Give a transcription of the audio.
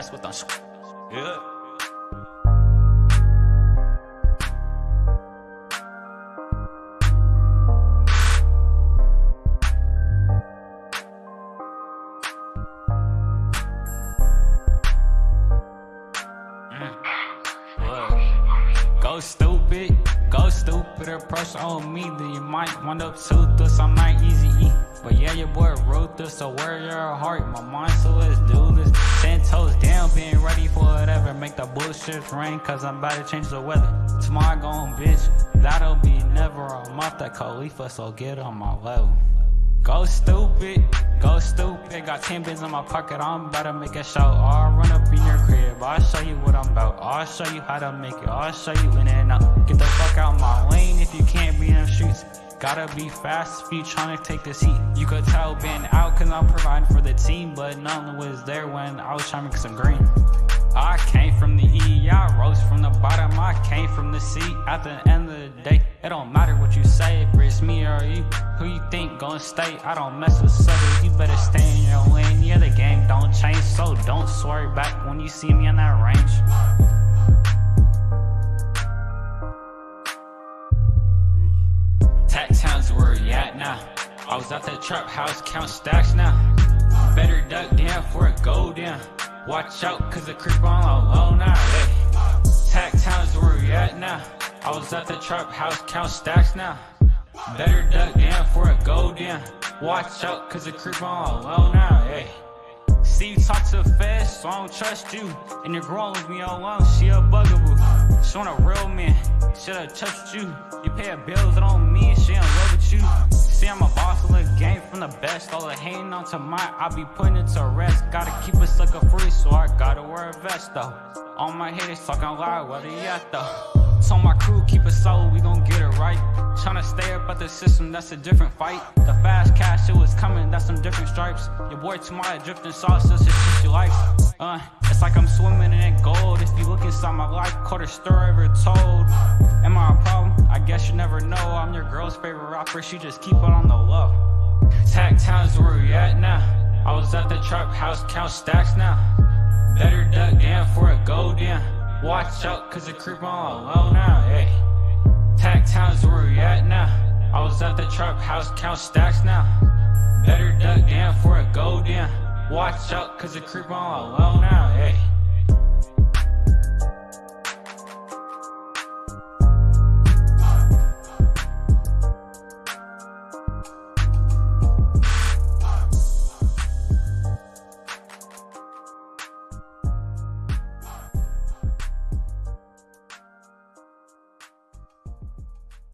mess with them. Yeah. Mm. Go stupid, go stupid or pressure on me, then you might wind up toothless. I'm not easy. But yeah, your boy wrote this, so where your heart? My mind, so let's do this. Ten toes down, being ready for whatever. Make the bullshit rain, cause I'm about to change the weather. Tomorrow gone, bitch. That'll be never. I'm off that Khalifa, so get on my level. Go stupid, go stupid. Got 10 bins in my pocket, I'm about to make a show. I'll run up in your crib, I'll show you what I'm about. I'll show you how to make it, I'll show you in and out. Get the fuck out my lane if you can't Gotta be fast if you tryna take this heat. You could tell been out cause I'm providing for the team, but none was there when I was trying to make some green. I came from the E, I rose from the bottom, I came from the sea. At the end of the day, it don't matter what you say, if it's me or you. Who you think gonna stay? I don't mess with suckers, you better stay in your lane. Yeah, the game don't change, so don't swear back when you see me in that range. Tack Town's where you at now. I was at the trap house, count stacks now. Better duck down for it go down. Watch out, cause the creep on low now. Hey. Town's where you at now. I was at the trap house, count stacks now. Better duck down for it go down. Watch out, cause the creep on low now. Hey. See you talk to fast, so I don't trust you. And you're growing with me all along, she a bugaboo. She want a real man, should've trusted you. You pay her bills, it on me, and she in love with you. See, I'm a boss of the game from the best. All the hating onto my, I be putting it to rest. Gotta keep it sucker free, so I gotta wear a vest though. All my haters talking loud, where they at though? So my crew keep it solid, we gon' get it right. Tryna stay up at the system, that's a different fight. The fast cash, it was coming, that's some different stripes. Your boy Tamaya drifting sauce, that's the shit you likes. Uh, it's like I'm swimming in inside my life, quarter story ever told. Am I a problem? I guess you never know. I'm your girl's favorite rapper, she just keep it on the low. Tack Town's where we at now. I was at the trap house, count stacks now. Better duck down for a go down. Watch out, cause the creep on low now, hey. Tack Town's where we at now. I was at the trap house, count stacks now. Better duck down for a go down. Watch out, cause the creep on low now, hey.